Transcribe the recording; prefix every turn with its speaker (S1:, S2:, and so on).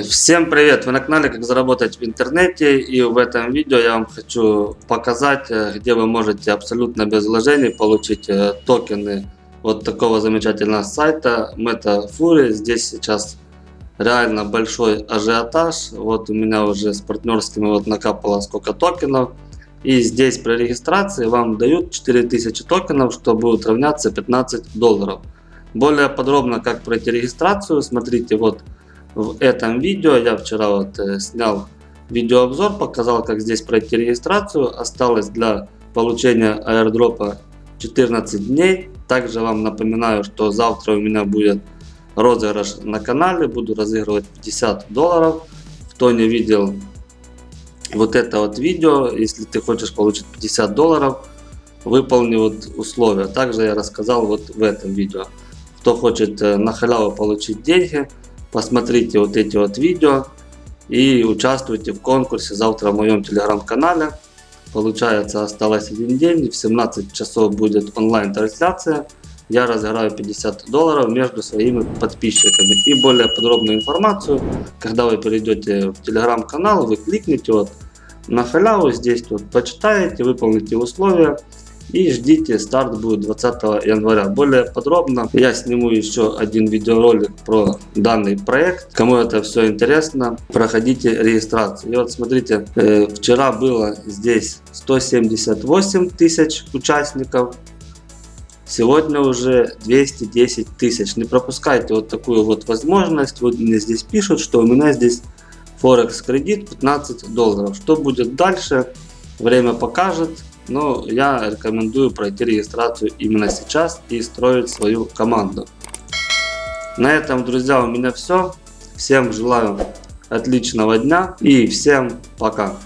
S1: Всем привет! Вы на канале Как заработать в интернете и в этом видео я вам хочу показать, э, где вы можете абсолютно без вложений получить э, токены вот такого замечательного сайта MetaFury. Здесь сейчас реально большой ажиотаж. Вот у меня уже с партнерскими вот накапало сколько токенов. И здесь при регистрации вам дают 4000 токенов, что будет равняться 15 долларов. Более подробно как пройти регистрацию, смотрите вот в этом видео. Я вчера вот э, снял видеообзор, показал как здесь пройти регистрацию. Осталось для получения аирдропа 14 дней. Также вам напоминаю, что завтра у меня будет розыгрыш на канале. Буду разыгрывать 50 долларов. Кто не видел вот это вот видео, если ты хочешь получить 50 долларов, выполни вот условия. Также я рассказал вот в этом видео. Кто хочет э, на халяву получить деньги, посмотрите вот эти вот видео и участвуйте в конкурсе завтра в моем телеграм-канале. Получается осталось один день, в 17 часов будет онлайн трансляция. Я разыграю 50 долларов между своими подписчиками. И более подробную информацию, когда вы перейдете в телеграм-канал, вы кликните вот на халяву, здесь вот почитаете, выполните условия и ждите, старт будет 20 января. Более подробно я сниму еще один видеоролик про данный проект. Кому это все интересно, проходите регистрацию. И вот смотрите, э, вчера было здесь 178 тысяч участников. Сегодня уже 210 тысяч. Не пропускайте вот такую вот возможность. Вот мне здесь пишут, что у меня здесь Форекс кредит 15 долларов. Что будет дальше, время покажет. Но я рекомендую пройти регистрацию именно сейчас и строить свою команду. На этом, друзья, у меня все. Всем желаю отличного дня и всем пока.